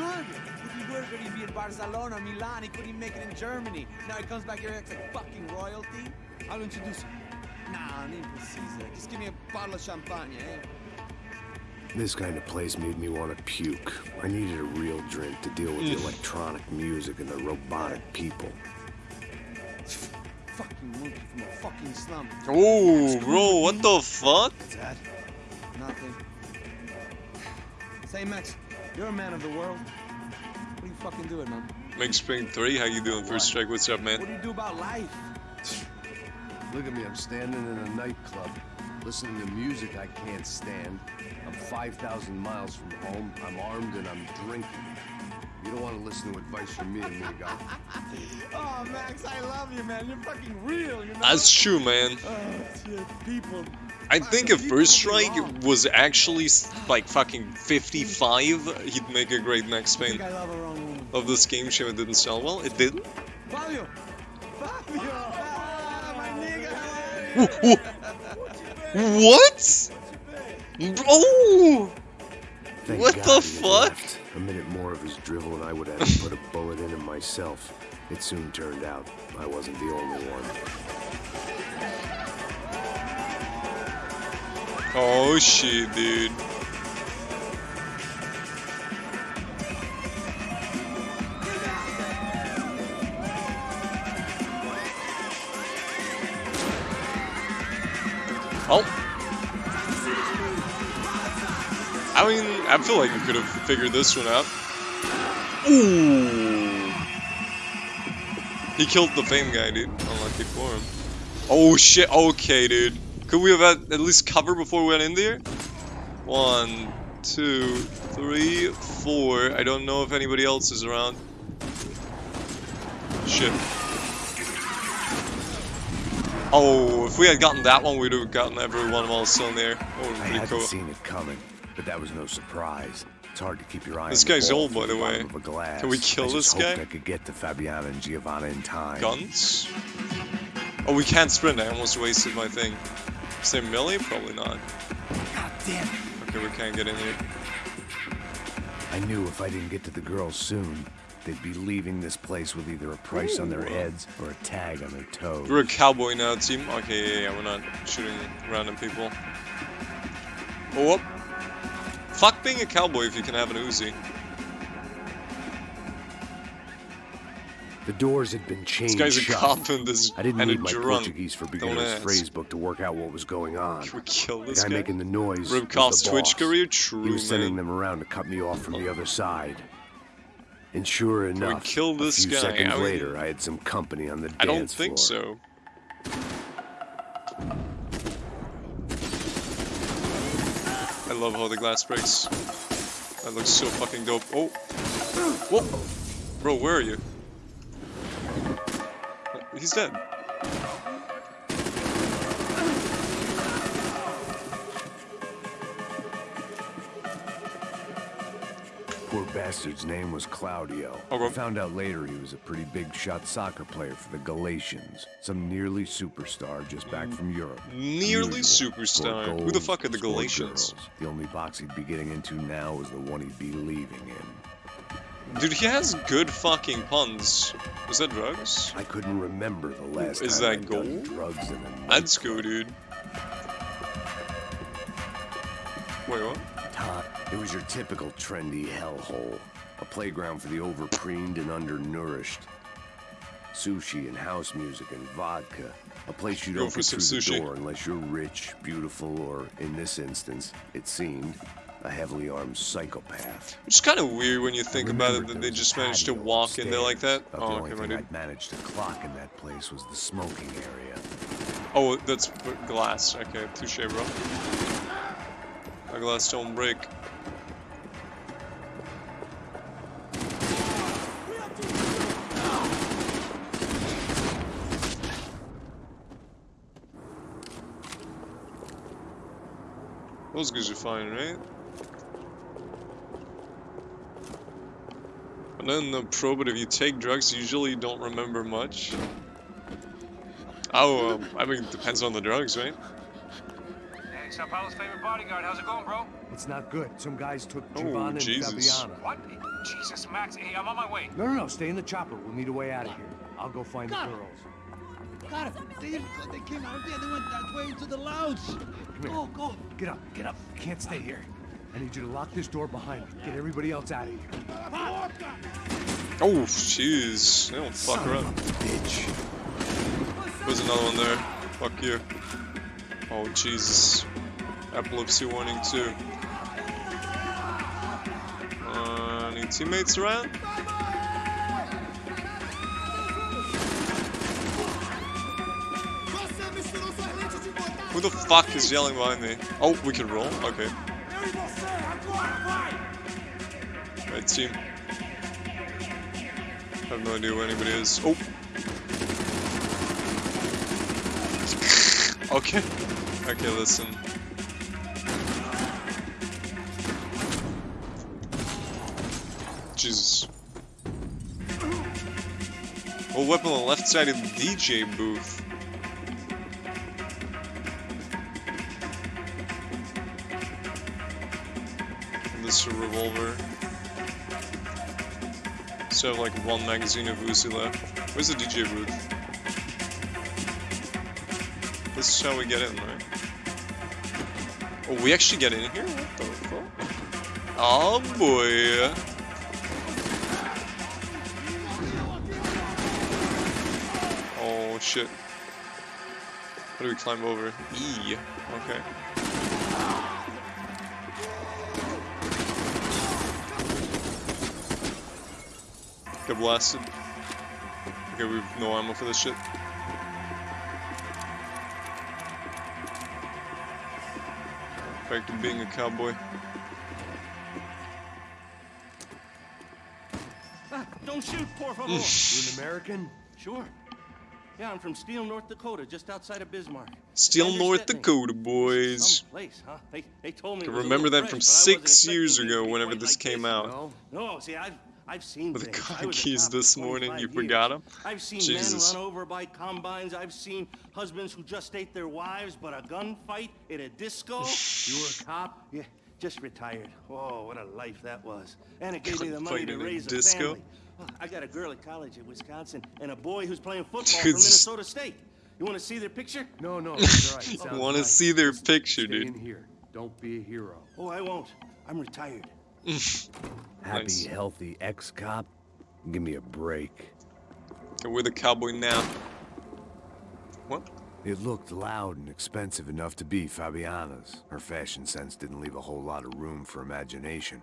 good. If he worked, he'd be in Barcelona, Milan. He couldn't even make it in Germany. Now he comes back here, acts like fucking royalty. I'll introduce him. Nah, name Caesar. Just give me a bottle of champagne, eh? This kind of place made me want to puke. I needed a real drink to deal with the electronic music and the robotic people. Fucking monkey from a fucking slum. Oh, bro, what the fuck? What's that? Nothing. Say, Max, you're a man of the world. What are you fucking doing, man? Make Spring 3, how you doing? First strike, what's up, man? What do you do about life? Look at me, I'm standing in a nightclub, listening to music I can't stand. I'm 5,000 miles from home, I'm armed, and I'm drinking. You don't want to listen to advice from me, amigo. Oh, Max, I love you, man. You're fucking real, you know? That's true, man. Oh, shit, people. I think if First Strike was actually like fucking 55, he'd make a great Max I Payne I love a wrong woman. of this game. Shame it didn't sell well. It didn't. Fabio! Fabio! Ah, my nigga, how are you? What? Oh! Thank What God the fuck? left. A minute more of his drivel and I would have put a bullet in him myself. It soon turned out I wasn't the only one. Oh shit, dude. Oh. I mean, I feel like we could have figured this one out. Ooh. He killed the fame guy, dude. Unlucky for him. Oh shit, okay, dude. Could we have had at least cover before we went in there? One, two, three, four. I don't know if anybody else is around. Shit. Oh, if we had gotten that one, we'd have gotten everyone while still in there. Oh, I pretty hadn't cool. seen it coming, but that was no surprise. It's hard to keep your eye This guy's old, by the way. of a glass. Can we kill I this guy? I could get to Fabiana and Giovanna in time. Guns? Oh, we can't sprint. I almost wasted my thing. Is there melee? Probably not. God damn it. Okay, we can't get in here. I knew if I didn't get to the girls soon, they'd be leaving this place with either a price on their heads or a tag on their toes. We're a cowboy now, team. Okay, yeah, yeah, we're not shooting random people. Oh, whoop. Fuck being a cowboy if you can have an Uzi. The doors had been This chained guy's a cop and this I didn't and a need my drunk. Portuguese for beginners phrase book to work out what was going on. Can we kill The this guy guy? making the noise Rip the Twitch career? He True, was sending man. them around to cut me off from the other side. And sure we enough, kill this a few guy? seconds I mean- later, I had some company on the dance floor. I don't think floor. so. I love how the glass breaks. That looks so fucking dope. Oh! Whoa! Bro, where are you? He's dead. Poor bastard's name was Claudio. Okay. I found out later he was a pretty big shot soccer player for the Galatians. Some nearly superstar just back from Europe. Nearly Usual. superstar. Who the fuck are the Galatians? girls. The only box he'd be getting into now was the one he'd be leaving in. Dude, he has good fucking puns. Was that drugs? I couldn't remember the last Is time that done gold? drugs in a Let's go, dude. Wait, what? Todd, it was your typical trendy hellhole. A playground for the overpreened and undernourished. Sushi and house music and vodka. A place you Go don't for get through sushi. the door unless you're rich, beautiful, or, in this instance, it seemed, a heavily armed psychopath. Which is kind of weird when you think about it that they just managed to walk in there like that. but the Oh, only okay, my thing. I'd managed to clock in that place was the smoking area. Oh, that's glass. Okay, touche, bro. A glass don't break. Those guys are fine, right? And then the pro, but if you take drugs, usually don't remember much. Oh, um, I mean, it depends on the drugs, right? Hey, Sao Paulo's favorite bodyguard. How's it going, bro? It's not good. Some guys took Oh, Giovanna and Jesus. Fabiana. What? Jesus, Max. Hey, I'm on my way. No, no, no. Stay in the chopper. We'll need a way out of here. I'll go find the girls. God, they didn't go. They came out of there. They went that way into the lounge. Come here. Go, go. Get up, get up. You can't stay here. I need you to lock this door behind me. Get everybody else out of here. Oh, jeez. They don't fuck her up. Bitch. There's another one there. Fuck you. Oh, Jesus. Epilepsy warning, too. Uh, any teammates around? Who the fuck is yelling behind me? Oh, we can roll? Okay. Right team. I have no idea where anybody is. Oh! Okay. Okay, listen. Jesus. Oh, weapon on the left side of the DJ booth. A revolver. So have like one magazine of Uzi left. Where's the DJ booth? This is how we get in, right? Oh, we actually get in here? What the fuck? Oh boy. Oh shit. How do we climb over? E. Okay. Get blasted. Okay, we've no ammo for this shit. Back to being a cowboy. Ah, don't shoot, por favor. You an American? sure. Yeah, I'm from Steele, North Dakota, just outside of Bismarck. Still Andrew North Dakota, boys. Some place, huh? They, they told me. I it was a remember that from fresh, but six years expecting it to ago, whenever quite this like came this. out. No. No, see, I've I've seen With the things. car I was a keys this morning, 25 you years. forgot 'em? I've seen Jesus. men run over by combines. I've seen husbands who just ate their wives, but a gunfight in a disco. You were a cop? yeah, just retired. Oh, what a life that was. And it gave me the Gunfight money to in a raise a disco? family. Oh, I got a girl at college in Wisconsin and a boy who's playing football from Minnesota State. You want to see their picture? No, no, it's all right. Sounds Want to see their Listen, picture, Stay dude. in here. Don't be a hero. Oh, I won't. I'm retired. Happy, Nice. healthy ex-cop? Give me a break. Okay, we're the cowboy now. What? It looked loud and expensive enough to be Fabiana's. Her fashion sense didn't leave a whole lot of room for imagination,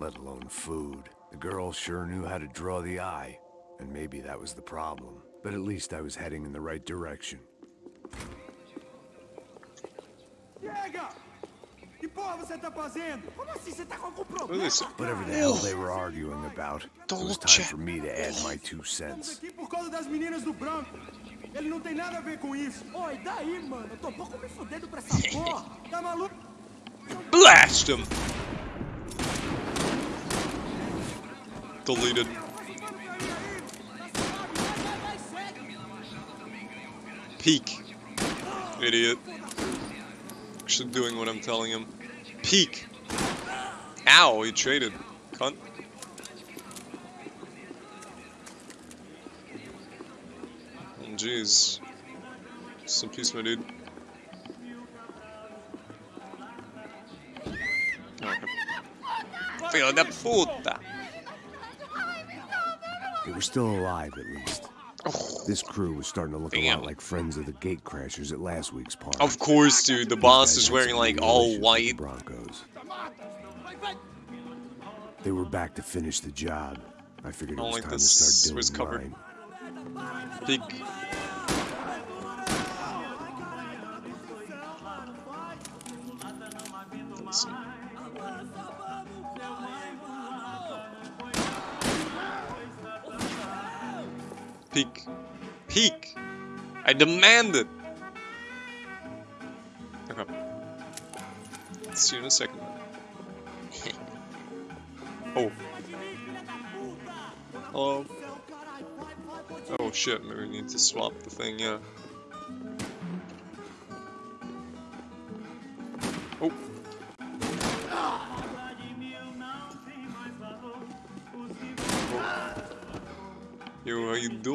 let alone food. The girl sure knew how to draw the eye, and maybe that was the problem. But at least I was heading in the right direction. Chega! Que porra você tá fazendo? Como assim? Você tá com algum problema? Whatever the hell they were arguing about, it was time for me to add my two cents. aqui por causa das meninas do branco. Ele não tem nada a ver com isso. Oi, daí, mano? Eu tô um pouco me fudendo pra essa porra. Tá maluco? Blast him! Deleted. Peek. Idiot. Actually doing what I'm telling him. Peek. Ow, he traded. Cunt. Jeez. Some peace, my dude. Filho da puta! They was still alive, at least. Oh, This crew was starting to look a lot like friends of the gate crashers at last week's party. of course, dude. The boss is wearing like all issues with the white. Broncos. They were back to finish the job. I figured it oh, was like time this. to start doing cover? mine. Peek. Peek. Peek! I demand it! Okay. See you in a second. oh. Hello. Oh shit, maybe we need to swap the thing, yeah.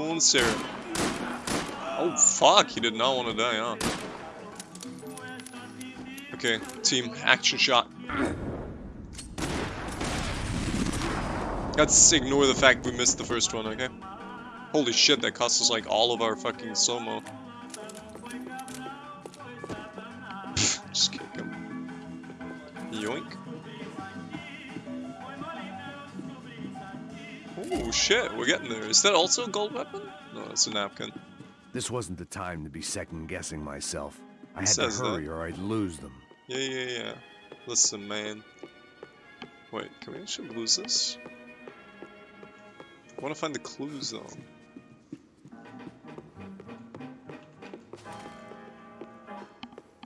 Doing, sir? Oh, fuck, he did not want to die, huh? Okay, team, action shot. Let's ignore the fact we missed the first one, okay? Holy shit, that cost us like all of our fucking slow-mo. Shit, we're getting there. Is that also a gold weapon? No, it's a napkin. This wasn't the time to be second guessing myself. I had to says that? hurry or I'd lose them. Yeah, yeah, yeah. Listen, man. Wait, can we actually lose this? I want to find the clues, though.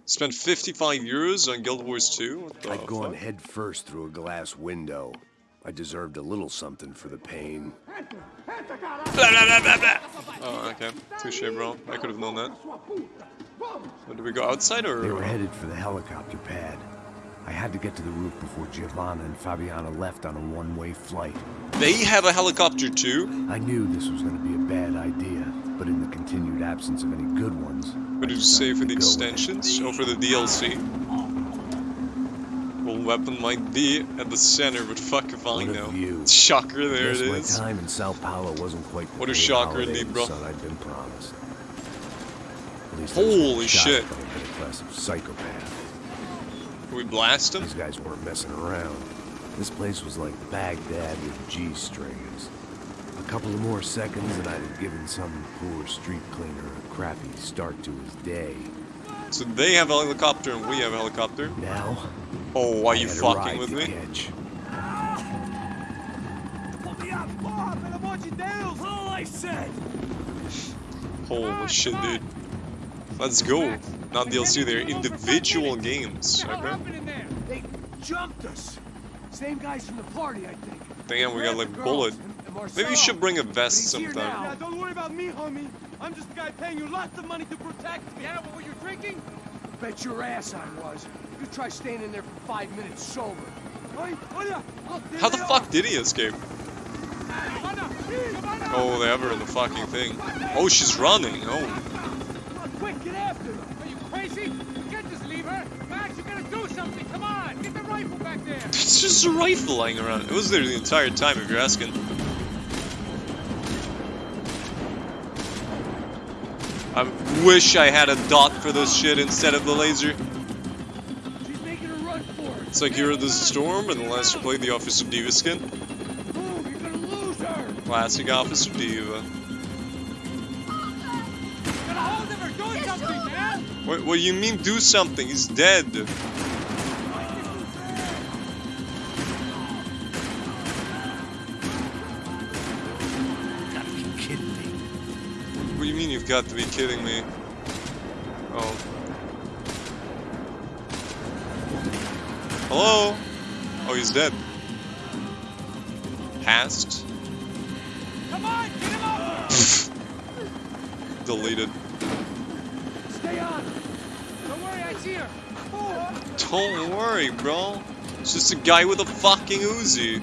Spent 55 euros on Guild Wars 2? I'd gone fuck? head first through a glass window. I deserved a little something for the pain. Oh, okay. Touche, bro. I could have known that. What, did we go outside or? They were headed for the helicopter pad. I had to get to the roof before Giovanna and Fabiana left on a one-way flight. They have a helicopter too? I knew this was going to be a bad idea, but in the continued absence of any good ones, did you say for the to go with it. extensions? Or for the DLC? Weapon might be at the center, but fuck if I know. view. Shocker, there it Guess my time in Sao Paulo wasn't quite What a shocker indeed, bro. I'd been promised. At least I was getting Holy shit. by a middle-class psychopath. Can we blast him? These guys weren't messing around. This place was like Baghdad with G-strings. A couple of more seconds and I'd have given some poor street cleaner a crappy start to his day. So they have a helicopter and we have a helicopter. Now, Oh, are I you fucking with me? catch. All I. Holy shit, dude. Let's go. Not DLC, they're individual games. What Okay. happened in there? They jumped us. Same guys from the party, I think. Damn, we got like the bullet. girls and- and Maybe you should bring a vest sometime. now. Yeah, don't worry about me, homie. I'm just the guy paying you lots of money to protect me. Yeah, but were you drinking? Bet your ass I was. You try staying in there for five minutes sober. Oi, olha, look, there How the fuck did he escape? Giovanna, Giovanna. Oh, they have her in the fucking thing. Oh, she's running. Oh. Come on, quick, get after them. Are you crazy? You can't just leave her. Max, you gotta do something. Come on, get the rifle back there. It's just a rifle lying around. It was there the entire time, if you're asking. Wish I had a dot for this shit instead of the laser. She's making a run for it. It's like Hero the Storm and the last you played the Officer D.Va skin. You're gonna lose her. Classic Officer D.Va. Get a hold of her. Do. What, what do you mean do something? He's dead. Got to be kidding me? Oh. Hello? Oh, he's dead. Passed. Come on, get him off. Deleted. Stay on. Don't worry, I see her. Oh, Don't worry, bro. It's just a guy with a fucking Uzi.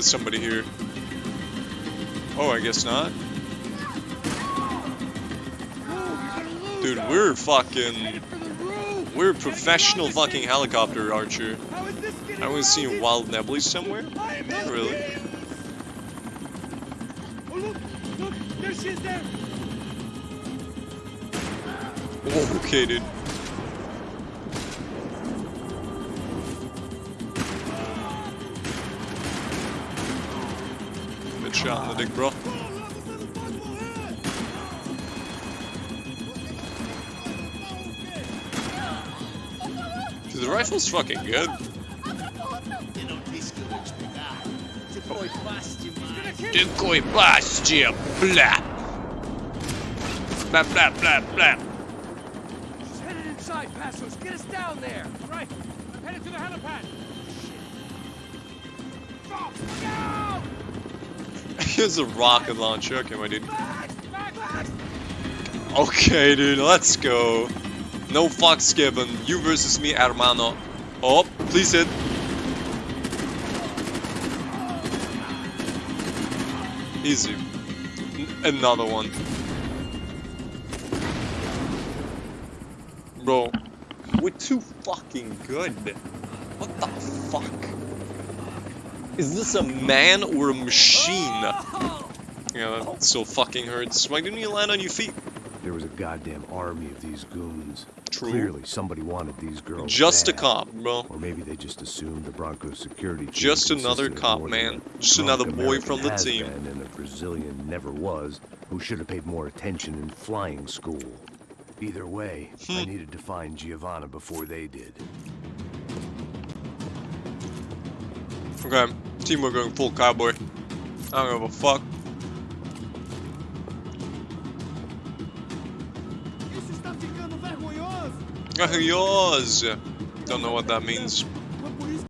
Somebody here. Oh, I guess not. Dude, we're fucking... We're professional fucking helicopter archer. I was seeing wild nebulae somewhere. Really. Oh, look, look, there okay, dude. Good shot in the dick, bro. Dude, the rifle's fucking good. Decoy bastia, blah. Blah, blah, blah, blah. She's headed inside, Passos. Get us down there. Right, I'm headed to the helipad. Oh, no! Here's a rocket launcher. Okay, my dude. Okay, dude, let's go. No fucks given. You versus me, hermano. Oh, please hit. Easy. Another one. Bro, we're too fucking good. What the fuck? Is this a man or a machine? Yeah, that still fucking hurts. Why didn't you land on your feet? There was a goddamn army of these goons. True. Clearly, somebody wanted these girls. Just a cop, bro. Or maybe they just assumed the Brancos security Just another cop, man. Just another boy American from the team. And a Brazilian never was, who should have paid more attention in flying school. Either way, I Hmm. needed to find Giovanna before they did. Okay, team we're going full cowboy. I don't give a fuck. Isso está ficando vergonhoso. Don't know what that means.